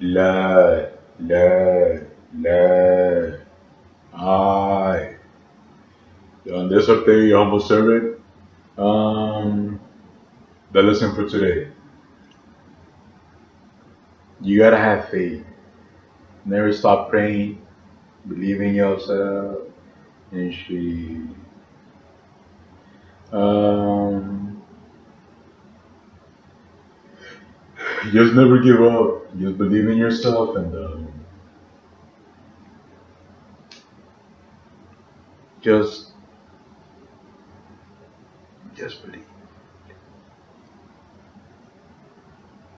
La, la, la, I. On this update, your humble servant. Um, the lesson for today. You gotta have faith. Never stop praying. Believe in yourself. And she. Um, just never give up. Just believe in yourself and um, just just believe.